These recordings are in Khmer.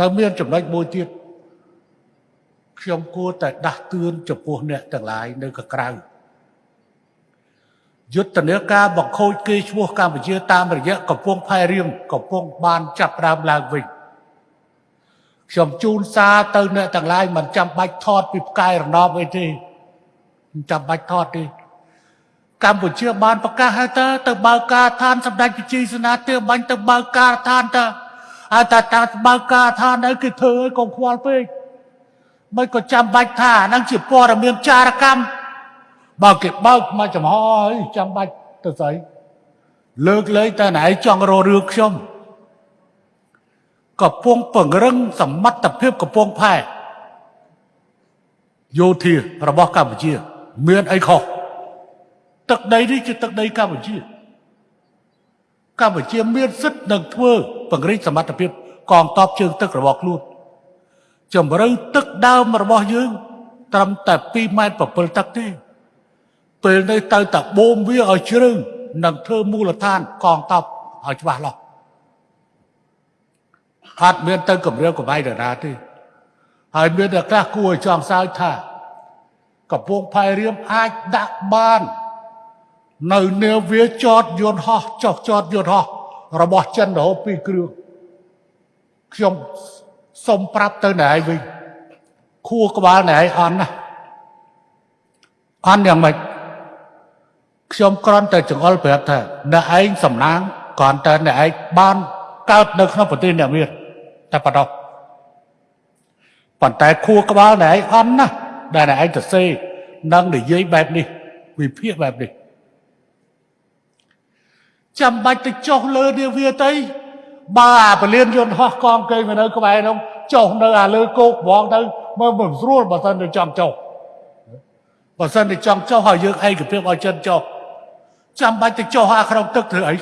នៅមានចំណុចមួយទៀតខ្ញុំគួរតែដាស់តឿនចំពោះអ្នកទាំងឡាយនៅកក្រៅយុទ្ធនាការបង្ខូចគេឈ្មោះកម្ពុជាតាមរយៈកំពង់ផែរៀងកំពុងបានចាប់ផ្ដើមឡើងវិញខ្ញុំជូនសារទៅអ្នកទាំងឡាយមិនចាំបាច់ថតពីផ្កាយរណបអីទេមិនចាំបាច់ថតទេកម្ពុជាបានប្រកាសហើយតើទៅបើកការដ្ឋានសម្ដេចប្រជាសេនាធិបាញ់ទៅបើកការដ្ឋានតើ ហើយតើតាបើកការដ្ឋានអីគេធ្វើឲ្យកុំខ្វល់ពេកមិនក៏ចាំបាច់ថាអាហ្នឹងជាព័ត៌មានចារកម្មបើគេបើកមកចំហហើយចាំបាច់ទៅស្អីលើកលែងតែណៃចង់រករឿងខ្ញុំកំពុងពង្រឹងសមត្ថភាពកំពង់ផែយោធារបស់កម្ពុជា មានអីខុសទឹកដីនេះជាទឹកដីកម្ពុជា កម្ពុជាមានសិទ្ធិនឹងធ្វើពង្រីកសមត្ថភាពកងទ័ពជើងទឹករបស់ខ្លួនជំរឿទឹកដើមរបស់យើង ត្រឹមតែ2ម៉ែត្រ7ទឹកទេពេលនេះទៅតែបូមវាឲ្យជ្រៅនិងធ្វើមូលដ្ឋានកងទ័ពឲ្យច្បាស់លាស់អត់មានទៅគម្រាមកំហែងដរាទេហើយមានតែខ្លះគួរឲ្យចង់សើចថា កំពង់ផែរៀមអាចដាក់បាន នៅនាវាចតយន្តហោះចុះចតយន្តហោះរបស់ចិនរហូតពីគ្រឿងខ្ញុំសុំប្រាប់ទៅណែឯងវិញខួរក្បាលណែឯងអន់ណាអន់យ៉ាងម៉េចខ្ញុំគ្រាន់តែចង្អុលប្រាប់ថាអ្នកឯងសំណាងគ្រាន់តែអ្នកឯងបានកើតនៅក្នុងប្រទេសអ្នកមានតែប៉ុណ្ណោះប៉ុន្តែខួរក្បាលអ្នកឯងអន់ណាស់ដែលអ្នកឯងទៅសេនឹងនិយាយបែបនេះវិភាគបែបនេះ ចាំបាច់ទៅចុះលើនាវាទៅបើអាពលានយន្តហោះកងកេងនៅក្បែរនោះចុះនៅអាលើគោកហ្មងទៅមើលមិនស្រួលបើសិនទៅចង់ចុះបើសិនទៅចង់ចុះហើយយើងឯកភាពឲ្យចិនចុះចាំបាច់ទៅចុះអាក្នុងទឹកធ្វើអី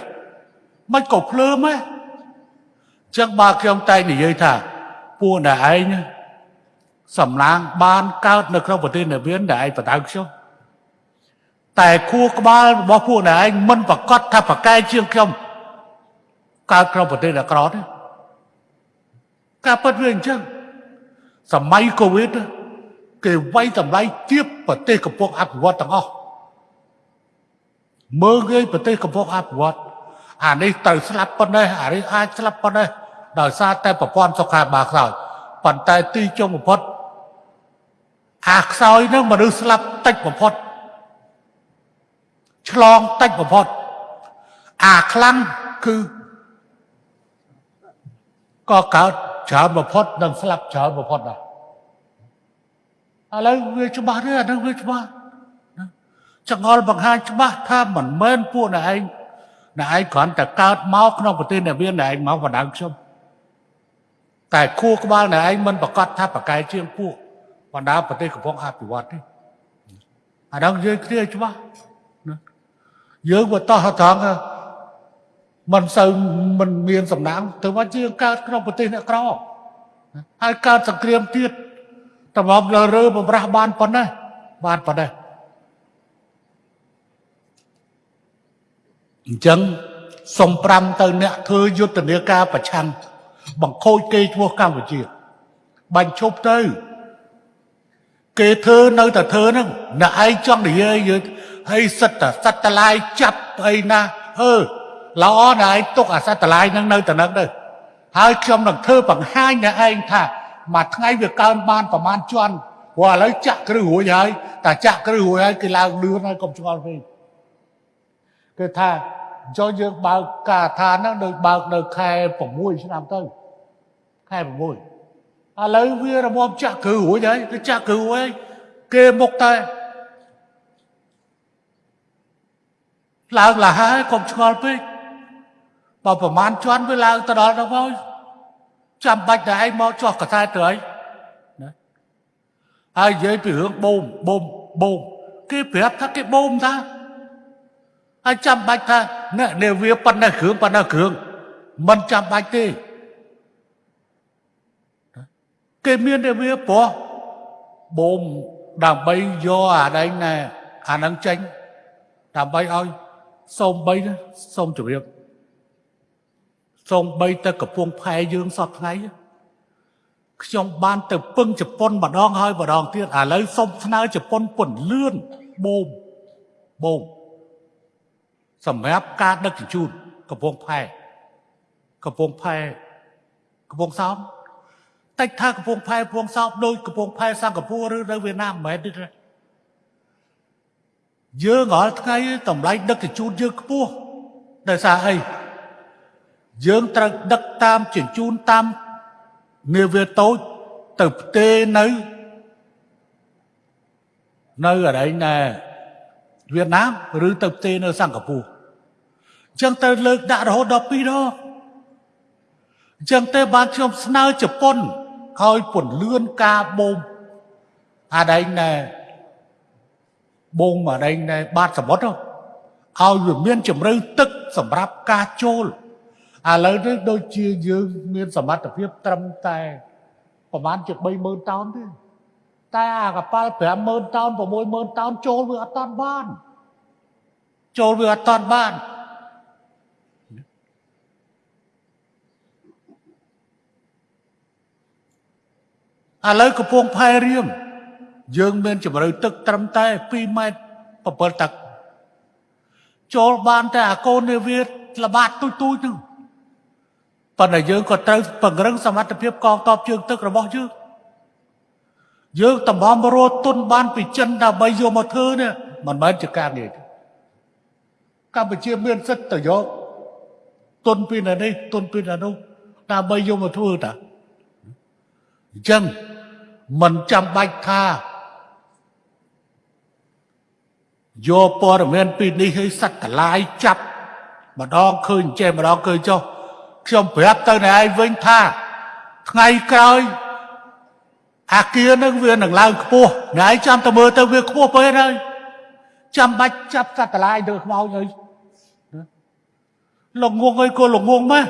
មិនក៏ភ្លើមហ៎ចឹងបើខ្ញុំតែនិយាយថាពួកអ្នកឯងសំឡាងបានកើតនៅក្នុងប្រទេសនិវៀនដែលឯងបដៅខ្ញុំ តែខួរក្បាលរបស់ពួកអ្នកឯងមិនប្រកាសថាប្រកែជាងខ្ញុំកើតក្នុងប្រទេសអាក្រក់ទេការពិតវាអញ្ចឹងសម័យកូវីដគេវាយតម្លៃទៀបប្រទេសកំពុងអភិវឌ្ឍទាំងអស់មើលគេប្រទេសកំពុងអភិវឌ្ឍអានេះទៅស្លាប់ប៉ុណ្ណេះអានេះអាចស្លាប់ប៉ុណ្ណេះដោយសារតែប្រព័ន្ធសុខាភិបាលខ្សោយប៉ុន្តែទីចុងបំផុតអាខ្សោយនឹងមនុស្សស្លាប់តិចបំផុត ឆ្លងតិចបំផុតអាខ្លាំងគឺក៏កើតច្រើនបំផុតនិងស្លាប់ច្រើនបំផុតដែរឥឡូវវាច្បាស់ទេអានឹងវាច្បាស់ចង្អុលបង្ហាញច្បាស់ថាមិនមែនពួកអ្នកឯងអ្នកឯងគ្រាន់តែកើតមកក្នុងប្រទេសអ្នកមានអ្នកឯងមកបណ្ដឹងខ្ញុំតែខួរក្បាលអ្នកឯងមិនប្រកាសថាប្រកែជាងពួកបណ្ដាប្រទេសកំពុងអភិវឌ្ឍទេអានោះយើងគ្នាច្បាស់ណា យើងបើតោះត្រង់មិនសូវមិនមានសំណាងទៅមកជាកើតក្នុងប្រទេសអ្នកក្រហើយកើតសង្គ្រាមទៀតតម្រប់លើរើបំរាស់បានប៉ុណ្ណេះបានប៉ុណ្ណេះអញ្ចឹងសុំ5ទៅអ្នកធ្វើយុទ្ធនាការប្រឆាំងបង្ខូចគេឈ្មោះកម្ពុជាបាញ់ឈប់ទៅ គេធ្វើនៅតែធ្វើហ្នឹងអ្នកឯងចង់និយាយយើង ហើយសិតតែសត្វតឡាយចាប់អីណាអឺល្អណាស់ឯងទុកអាសត្វតឡាយហ្នឹងនៅតែនឹងទៅហើយខ្ញុំនឹងធ្វើបង្ហាញអ្នកឯងថាមួយថ្ងៃវាកើនបានប្រមាណជាន់ព្រោះឥឡូវចាក់គ្រឹះរួចហើយតែចាក់គ្រឹះរួចហើយគេឡើងលឿនហើយកុំឆ្ងល់ពេកគឺថាចុះយើងបើកការដ្ឋានហ្នឹងដូចបើកនៅខែ6ឆ្នាំទៅខែ6ឥឡូវវារមចាក់គ្រឹះរួចហើយទៅចាក់គ្រឹះរួចហើយគេមុខតែ ឡើងលះហើយកុំឆ្ងល់ពេកបើប្រមាណជាន់វាឡើងទៅដល់ដល់ហើយចាំបាច់តែឯងមកចោះកសែតទៅហើយណាហើយនិយាយពីរឿងបូមបូមបូមគេប្រាប់ថាគេបូមថាហើយចាំបាច់ថាអ្នកនាវាប៉ុណ្ណេះគ្រឿងប៉ុណ្ណេះគ្រឿងមិនចាំបាច់ទេគេមាននាវាព្រោះបូមដើម្បីយកអាដែងណែអានឹងចេញដើម្បីឲ្យ សូមបីសូមជម្រាបសូមបីតែកំពង់ផែយើងសពថ្ងៃខ្ញុំបានទៅពឹងជប៉ុនម្ដងហើយម្ដងទៀតឥឡូវសុំស្នើជប៉ុនពន្លឿនបូមបូមសម្រាប់ការដឹកជញ្ជូនកំពង់ផែកំពង់ផែកំពង់សោមតិចថាកំពង់ផែកំពង់សោមដូចកំពង់ផែសិង្ហបុរីឬនៅវៀតណាមមិនមែនទេ យើងរាល់ថ្ងៃតម្លៃដឹកជញ្ជូនយើងខ្ពស់ដោយសារអីយើងត្រូវដឹកតាមជញ្ជូនតាមនាវាតូចទៅផ្ទេនៅនៅអរិញណែវៀតណាមឬទៅផ្ទេនៅសិង្ហបុរីអញ្ចឹងទៅលើកដាក់រហូតដល់2ដងអញ្ចឹងទេបានខ្ញុំស្នើជប៉ុនឲ្យពន្លឿនការបូមអាដែងណែ បូមអាដែងណែបាតសមុទ្រឲ្យវាមានជំរឿទឹកសម្រាប់ការចូលឥឡូវនេះដូចជាយើងមានសមត្ថភាពត្រឹមតែប្រហែលជា30000តោនទេតែអាកប៉ាល់50000តោន60000តោនចូលវាអត់តាន់បាន ចូលវាអត់តាន់បានឥឡូវកំពង់ផែរៀម យើងមានជម្រៅទឹកត្រឹមតែ2ម៉ែត្រ7ទឹកចូលបានតែអាកូននាវាល្បាតទូចទូចហ្នឹងប៉ុន្តែយើងក៏ត្រូវពង្រឹងសមត្ថភាពកងទ័ពជើងទឹករបស់យើងយើងតម្រាំរត់ទុនបានពីចិនដើម្បីយកមកធ្វើនេះមិនមែនជាការងាយទេកម្ពុជាមានសិទ្ធិទៅយកទុនពីនេះទុនពីនោះដើម្បីយកមកធ្វើតាអញ្ចឹងមិនចាំបាច់ថា យកព័ត៌មានពីនេះឲ្យសត្វកលាយចាប់ម្ដងឃើញចេះម្ដងឃើញចុះខ្ញុំប្រាប់ទៅអ្នកឯងវិញថាថ្ងៃក្រោយអាគារនឹងវានឹងឡើងខ្ពស់អ្នកឯងចាំទៅមើលទៅវាខ្ពស់ពេកហើយចាំបាច់ចាប់សត្វកលាយទៅខ្មោចហើយលងងអីក៏លងងម៉េះ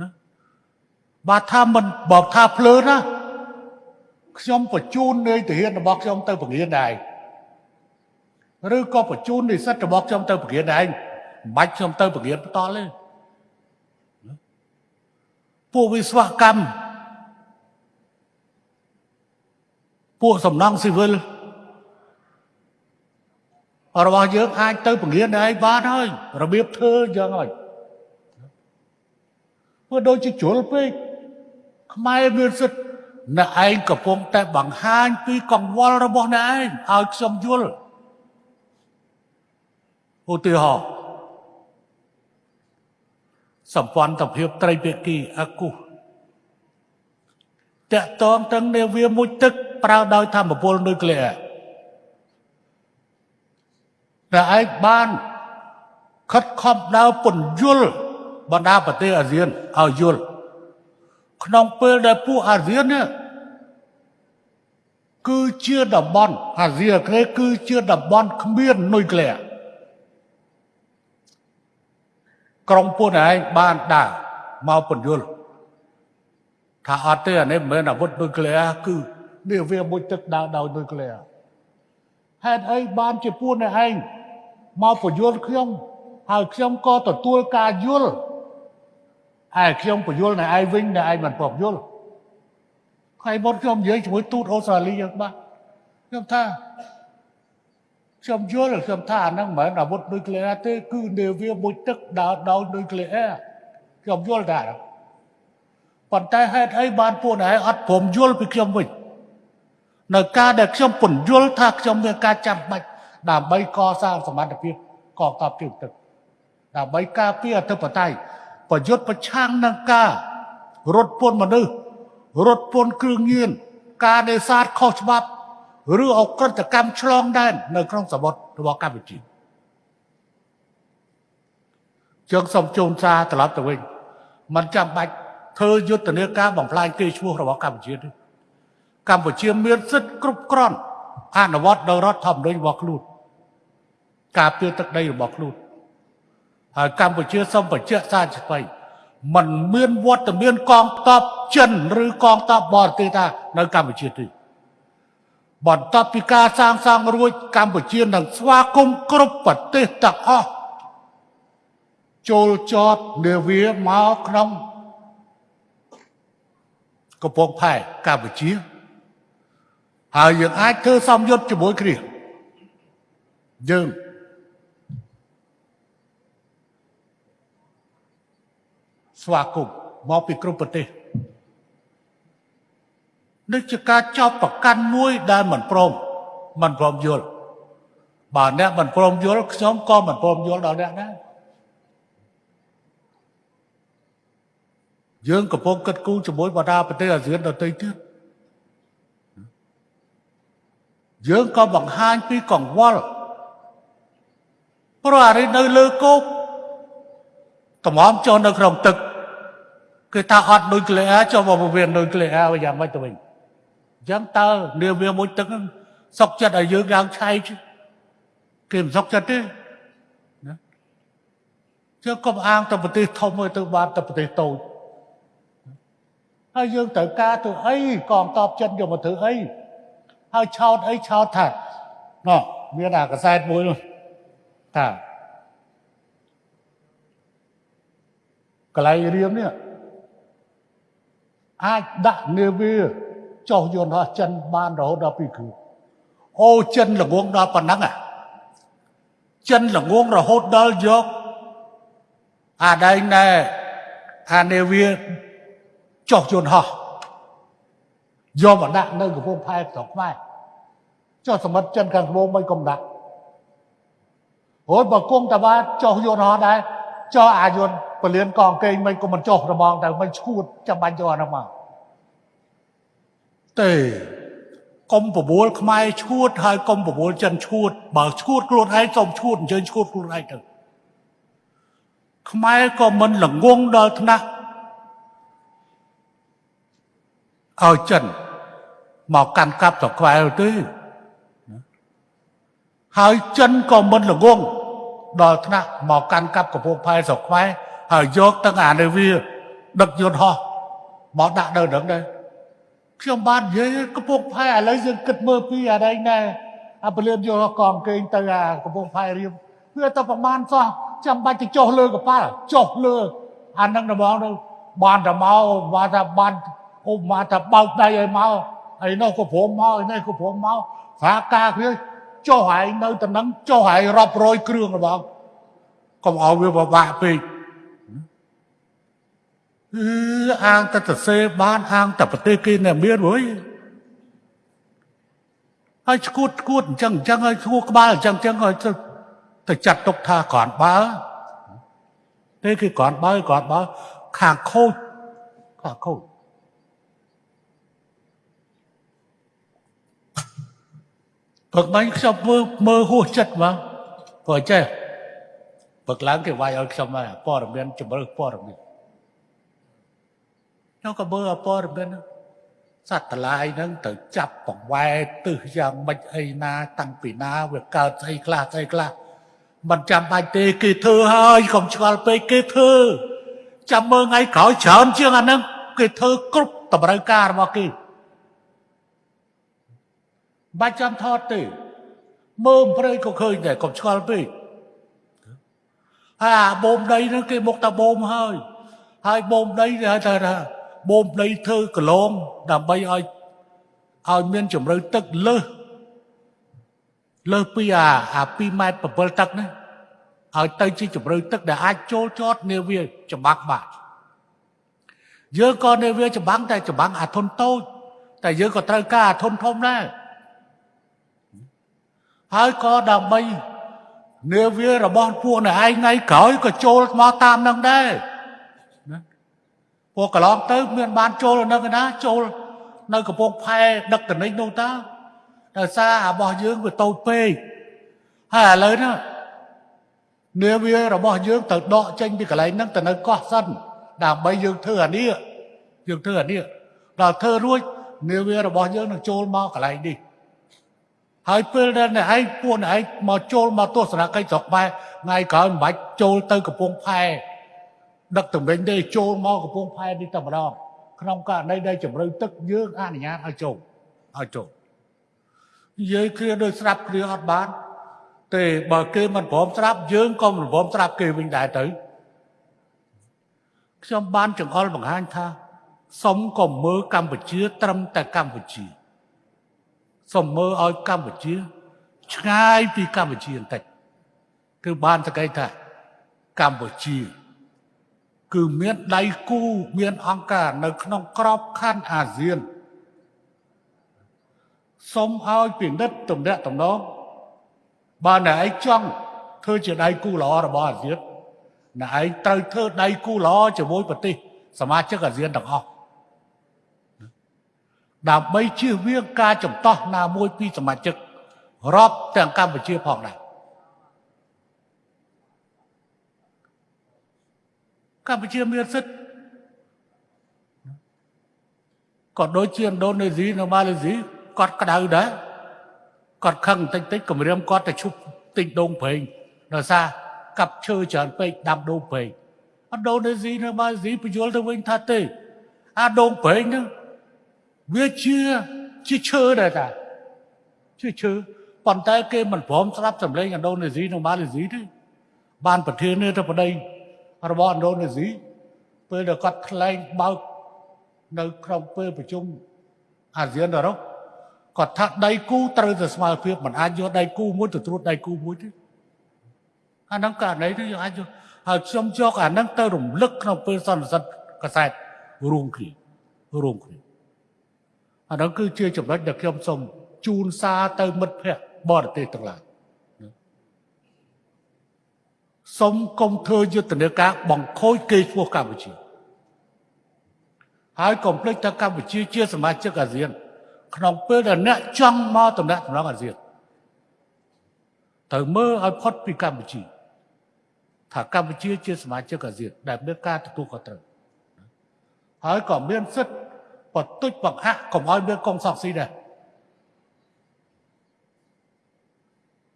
ណាបើថាមិនបើថាភ្លើណាខ្ញុំបញ្ជូននៃទាហានរបស់ខ្ញុំទៅពង្រៀនដែរ ឬក៏បញ្ជូននិស្សិតរបស់ខ្ញុំទៅពង្រៀនដែរមិនបាច់ខ្ញុំទៅពង្រៀនបន្តទេពួកវិស្វកម្មពួកសំណង់ស៊ីវិលរបស់យើងអាចទៅពង្រៀនដែរបានហើយរបៀបធ្វើយ៉ាងហើយព្រោះដូចជាជ្រុលពេកខ្មែរមានសិទ្ធិអ្នកឯងកំពុងតែបង្ហាញពីកង្វល់របស់អ្នកឯងឲ្យខ្ញុំយល់ ឧទាហរណ៍សម្ព័ន្ធភាពត្រីភាគីអគុសតកតងទាំងនាវាមួយទឹកប្រើដោយធម្មពលនុយក្លេអ៊ែរតែឯងបានខិតខំដើរពន្យល់បណ្ដាប្រទេសអាស៊ានឲ្យយល់ក្នុងពេលដែលពួកអាស៊ាននេះគឺជាតំបន់អាស៊ីអាគ្នេយ៍គឺជាតំបន់គ្មាននុយក្លេអ៊ែរ ក្រុមពួកឯងបានដើរមកពន្យល់ថាអត់ទេអានេះមិនមែនអាវុធនុយក្លេអ៊ែរគឺនេះវាមួយទឹកដើរដោយនុយក្លេអ៊ែរហេតុអីបានជាពួកឯងមកពន្យល់ខ្ញុំហើយខ្ញុំក៏ទទួលការយល់ហើយខ្ញុំពន្យល់នៅឯងវិញនៅឯងមិនពំយល់ថ្ងៃមុនខ្ញុំនិយាយជាមួយទូតអូស្ត្រាលីយ៉ាងបាទខ្ញុំថា ខ្ញុំយល់ខ្ញុំថាអាហ្នឹងមិនមែនអាវុធនុយក្លេអ៊ែរទេគឺនាវាមួយទឹកដើរដោយនុយក្លេអ៊ែរខ្ញុំយល់ថាប៉ុន្តែហេតុអីបានពួកឯងអត់ព្រមយល់ពីខ្ញុំវិញនៅការដែលខ្ញុំពន្យល់ថាខ្ញុំមានការចាំបាច់ដើម្បីកសាងសមត្ថភាពកងទ័ពជើងទឹកដើម្បីការពារអធិបតេយ្យប្រយុទ្ធប្រឆាំងនឹងការរត់ពន្ធមនុស្សរត់ពន្ធគ្រឿងញៀនការនេសាទខុសច្បាប់ ឬអក្រិតកម្មឆ្លងដែននៅក្នុងសមុទ្ររបស់កម្ពុជាជើងសំជូនសារត្រឡប់ទៅវិញมันចាំបាច់ធ្វើយុទ្ធនាការបំផ្លាញគេឈ្មោះរបស់កម្ពុជាទេកម្ពុជាមានសិទ្ធិគ្រប់គ្រាន់អនុវត្តដោយរដ្ឋធម្មនុញ្ញរបស់ខ្លួនការពារទឹកដីរបស់ខ្លួនហើយកម្ពុជាសូមបញ្ជាក់សារឆ្វៃมันមានវត្តមានកងទ័ពចិនឬកងទ័ពបរទេសថានៅកម្ពុជាទេ បន្ទាប់ពីការសាងសង់រួចកម្ពុជានឹងស្វាគមន៍គ្រប់ប្រទេសទាំងអស់ចូលចតនាវាមកក្នុងកំពង់ផែកម្ពុជាហើយយើងអាចធ្វើសំយុទ្ធជាមួយគ្នាយើងស្វាគមន៍មកពីគ្រប់ប្រទេស នេះជាការចោទប្រកាន់មួយដែលមិនព្រមមិនព្រមយល់បើអ្នកមិនព្រមយល់ខ្ញុំក៏មិនព្រមយល់ដល់អ្នកដែរយើងកំពុងគិតគូរជាមួយបណ្ដាប្រទេសអាស៊ានដទៃទៀតយើងក៏បង្ហាញពីកង្វល់ព្រោះអានេះនៅលើគោកតម្រាំចុះនៅក្នុងទឹក គឺថាអត់ដូចក្លេអែចុះមកពវៀនដូចក្លេអែយ៉ាងម៉េចទៅវិញអញ្ចឹងតើនាវាមួយទឹកហ្នឹងសុកចិត្តឲ្យយើងឡើងឆៃគេមិនសុកចិត្តទេណាជើកុំអាងទៅប្រទេសធំទៅបានទៅប្រទេសតូចហើយយើងត្រូវការធ្វើអីកងតបចិត្តយកមកធ្វើអីហើយឆោតអីឆោតថាណោះមានអាកសែតមួយនោះថាកន្លែងរៀមនេះអាចដាក់នាវា ចុះយន្តហោះចិនបានរហូតដល់2គ្រឿងអូចិនល្ងងដល់ប៉ុណ្ណឹងអាចិនល្ងងរហូតដល់យកអាដែងណែអានាវាចុះយន្តហោះយកមកដាក់នៅកំពង់ផែស្រុកខ្មែរចុះសមុទ្រចិនខាងត្បូងមិនកុំដាក់អូយបើគង់តាបាចុះយន្តហោះដែរចុះអាយន្តពលានកងកេងមិនក៏មិនចុះរបងតែមិនឈួតចាំបាច់យកអានោះមក ទេកុំបបួលខ្មែរឈួតហើយកុំបបួលចិនឈួតបើឈួតខ្លួនឯងសូមឈួតអញ្ជើញឈួតខ្លួនឯងទៅខ្មែរក៏មិនល្ងងដល់ថ្នាក់ឲ្យចិនមកកាន់កាប់ស្រុកខ្មែរទេហើយចិនក៏មិនល្ងងដល់ថ្នាក់មកកាន់កាប់កំពង់ផែស្រុកខ្មែរហើយយកទាំងអានាវាដឹកយន្តហោះមកដាក់នៅនឹងដែរ ខ្ញុំបាននិយាយកំពង់ផែឥឡូវយើងគិតមើលពីអានេះណែអាពលានយកកងកេងទៅអាកំពង់ផែរៀមវាទៅប្រមាណសោះចាំបាច់ទៅចុះលើកប៉ាល់ចុះលើអានឹងដំងទៅបានតែមកបានថាបានអូមកថាបើកដៃឲ្យមកហើយនោះក៏ព្រមមកហើយនេះក៏ព្រមមកស្រាការគ្នាចុះហើយនៅតំណឹងចុះហើយរាប់រយគ្រឿងរបស់កុំឲ្យវាពិបាកពេក អឺអាងតែទៅសេបានអាងតែប្រទេសគេនៅមានរួយហើយឈួតឈួតអញ្ចឹងអញ្ចឹងហើយឈួក្បាលអញ្ចឹងអញ្ចឹងហើយទៅចាត់ទុកថាគ្រាន់បើទេគឺគ្រាន់បើគ្រាន់បើខាងខូចខាងខូចព្រឹកមិញខ្ញុំមើលមើលហួសចិត្តមកព្រោះចេះព្រឹកឡើងគេវាយឲ្យខ្ញុំមកព័ត៌មានជំរឿព័ត៌មាន ខ្ញុំក៏មើលព័ត៌មានសត្វតឡាយហ្នឹងទៅចាប់បង្វែទិសយ៉ាងម៉េចអីណា តាំងពីណាវាកើតស្អីខ្លះស្អីខ្លះមិនចាំបាច់ទេគេធ្វើហើយកុំឆ្ងល់ពេកគេធ្វើចាំមើលថ្ងៃក្រោយច្រើនជាងអាហ្នឹងគេធ្វើគ្រប់តម្រូវការរបស់គេបាច់ចាំថតទេមើលព្រៃក៏ឃើញដែរកុំឆ្ងល់ពេកហើយអាបូមដីហ្នឹងគេមកតាបូមហើយហើយបូមដីគេហៅថា បូមដីធ្វើកលងដើម្បីឲ្យឲ្យមានជំរឿទឹកលើសលើសពីអាអា2ម៉ែត្រ7ទឹកណាឲ្យទៅជាជំរឿទឹកដែលអាចចូលចតនាវាច្បាំងបាទយើងក៏នាវាច្បាំងតែច្បាំងអាធុនតូចតែយើងក៏ត្រូវការអាធុនធំដែរហើយក៏ដើម្បីនាវារបស់ពួកអ្នកឯងថ្ងៃក្រោយក៏ចូលមកតាមនឹងដែរណា ពួកកន្លងទៅ មានបានចូលនៅណាចូលនៅកំពង់ផែដឹកតនិចនោះតើដោយសាររបស់យើងវាតូចពេកហើយឥឡូវនេះនាវារបស់យើងទៅដកចេញពីកន្លែងហ្នឹងទៅនៅកោះសិនដើម្បីយើងធ្វើអានេះយើងធ្វើអានេះដល់ធ្វើរួចនាវារបស់យើងនឹងចូលមកកន្លែងនេះហើយពេលដែលអ្នកឯងពួកអ្នកឯងមកចូលមកទស្សនកិច្ចស្រុកខ្មែរថ្ងៃក្រោយមិនបាច់ចូលទៅកំពង់ផែ ដឹកតំវិញទេចូលមកកំពង់ផែនេះតែម្ដងក្នុងករណីដែលជំរឿទឹកយើងអនុញ្ញាតឲ្យចូលឲ្យចូលនិយាយគ្រាដោយស្រាប់គ្រាអត់បាន ទេបើគេមិនព្រមស្រាប់យើងក៏មិនព្រមស្រាប់គេវិញដែរទៅខ្ញុំបានចង្អុលបង្ហាញថាសុំកុំមើលកម្ពុជា ត្រឹមតែកម្ពុជាសុំមើលឲ្យកម្ពុជា ឆ្ងាយពីកម្ពុជាបន្តិចគឺបានសក្តិថាកម្ពុជា គឺមានដៃគូមានអង្គការនៅក្នុងក្របខ័ណ្ឌអាស៊ានសុំឲ្យពិនិត្យទំនាក់ទំនងបើអ្នកឯងចង់ធ្វើជាដៃគូល្អរបស់អាស៊ានអ្នកឯងត្រូវធ្វើដៃគូល្អជាមួយប្រទេសសមាជិកអាស៊ានទាំងអស់ដើម្បីជៀសវាងការចំទាស់ណាមួយពីសមាជិករាប់ទាំងកម្ពុជាផងដែរកម្ពុជាមានសិទ្ធិក៏ដូចជាឥណ្ឌូនេស៊ីនៅម៉ាឡេស៊ីគាត់ក្តៅដែរគា ត់ខឹងតិចតិចគម្រាមគាត់ទៅឈប់ទិញដូងប្រេងដោយសារកាប់ឈើច្រើនពេកដាំដូងប្រេងឥណ្ឌូនេស៊ីនៅម៉ាឡេស៊ីបញ្យល់ទៅវិញថាទេអាដូងប្រេងហ្នឹងវាជាជាឈើដែរតាជាឈើប៉ុន្តែគេមិនព្រមស្ដាប់សម្លេងឥណ្ឌូនេស៊ីនិងម៉ាឡេស៊ីទេបានប្រធាននាយកបដី របស់ឥណ្ឌូនេស៊ីពេលដែលគាត់ថ្លែងបើកនៅក្នុងពេលប្រជុំអាស៊ានអឺរ៉ុបគាត់ថាដៃគូត្រូវតែស្មើភាពមិនអាចយកដៃគូមួយទៅត្រួតដៃគូមួយទេអាហ្នឹងករណីនេះអាចយកហើយខ្ញុំយកអាហ្នឹងទៅរំលឹកក្នុងពេលសន្និសីទកសែតរួមគ្នារួមគ្នាអាហ្នឹងគឺជាចំណុចដែលខ្ញុំសូមជូនសារទៅមិត្តភ័ក្តិបរទេសទាំងឡាយ សូមកុំធ្វើយុទ្ធនាការបង្ខូចគេឈ្មោះកម្ពុជាហើយកុំភ្លេចថាកម្ពុជាជាសមាជិកអាស៊ាន ក្នុងពេលដែលអ្នកចង់មកតំណាក់តំណងអាស៊ានត្រូវមើលឲ្យផុតពីកម្ពុជាថាកម្ពុជាជាសមាជិកអាស៊ានដែលមានការទទួលខុសត្រូវហើយក៏មានសិទ្ធិបន្ទុចបង្អាក់កុំឲ្យមានកងសង្ស៊ីដែរ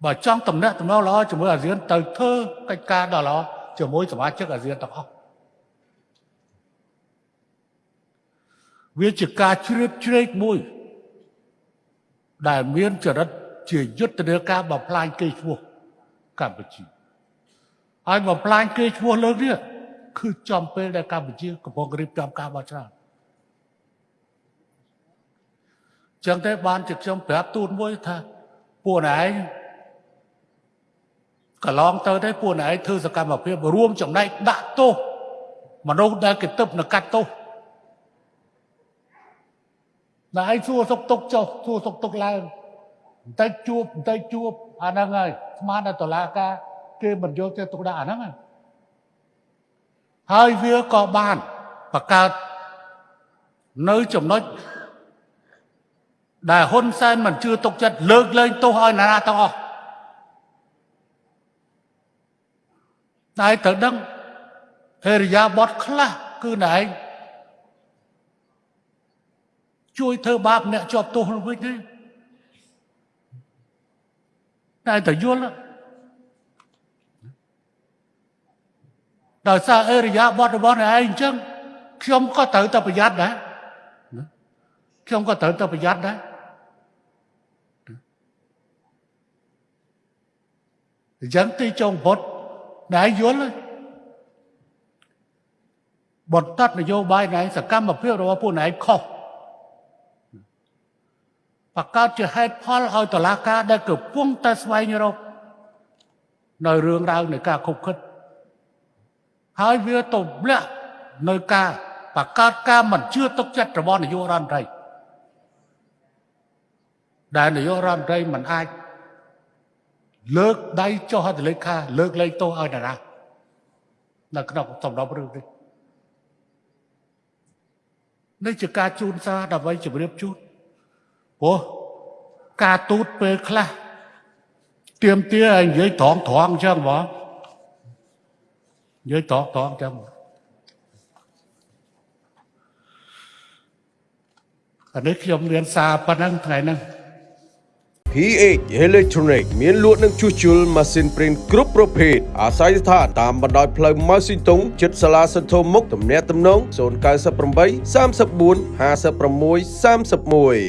បើចង់តំណាក់តំណងល្អជាមួយអាស៊ានទៅធ្វើកិច្ចការដ៏ល្អជាមួយសមាជិកអាស៊ានទាំងអស់វាជាការជ្រៀតជ្រែកមួយ ដែលមានចរិតជាយុទ្ធនាការបំផ្លាញគេឈ្មោះកម្ពុជាហើយបំផ្លាញគេឈ្មោះលើកនេះគឺចំពេលដែលកម្ពុជាកំពុងរៀបចំការបោះឆ្នោតចឹងតែបានជាខ្ញុំប្រាប់ទូនមួយថាពួកឯង កន្លងទៅទេពួកឯងធ្វើសកម្មភាពរួមចំណែកដាក់ទោសមនុស្សដែលគេទឹកនៅកាត់ទោសតែឯងសួរសុកទុកចុះសួរសុកទុកឡើងបន្តិចជួបបន្តិចជួបអាហ្នឹងហើយស្មានតែតឡាការគេមិនយកទៅទុកដាក់អាហ្នឹងហើយវាក៏បានបង្កើតនៅចំណុចដែលហ៊ុនសែនមិនជឿទុកចិត្តលើកលែងទោសឲ្យណាទាំងអស់ តែត្រូវដឹងហេរិយាបថខ្លះគឺណែឯងជួយធ្វើបាបអ្នកជាប់ទោសនោះវិញទេតែតយល់ដោយសារអេរិយាបថរបស់អ្នកឯងអញ្ចឹងខ្ញុំក៏ត្រូវតែប្រយ័ត្នដែរខ្ញុំក៏ត្រូវតែប្រយ័ត្នដែរអញ្ចឹងទីចុងពុត ណែយល់បន្តនយោបាយណែសកម្មភាពរបស់ពួកណែខុសបកកើតជាហេតុផលឲ្យតឡាការដែលកំពុងតែស្វែងរកនៅរឿងរ៉ាវនៃការខុបខិតហើយវាទៅលាក់នៅការបកកើតការមិនជឿទុកចិត្តរបស់នាយករដ្ឋមន្ត្រីដែលនាយករដ្ឋមន្ត្រីមិនអាច លើកដៃចុះហត្ថលេខា លើកលែងទោសឲ្យតារានៅក្នុងសំណុំរឿងនេះនេះជាការជូនសារដើម្បីជម្រាបជូនព្រោះការទូតពេលខ្លះទៀមទាឲ្យនិយាយត្រង់ត្រង់អញ្ចឹងបងនិយាយត្រង់ត្រង់អញ្ចឹងអានេះខ្ញុំមានសារប៉ុណ្ណឹងថ្ងៃហ្នឹង PH Electronic មានលក់និងជួសជុលម៉ាស៊ីនព្រីនគ្រប់ប្រភេទអាស្រ័យស្ថានតាមបណ្ដោយផ្លូវម៉ៅស៊ីតុងជិតសាលាសន្ធោមុខទំនាក់ទំនង098 34 56 31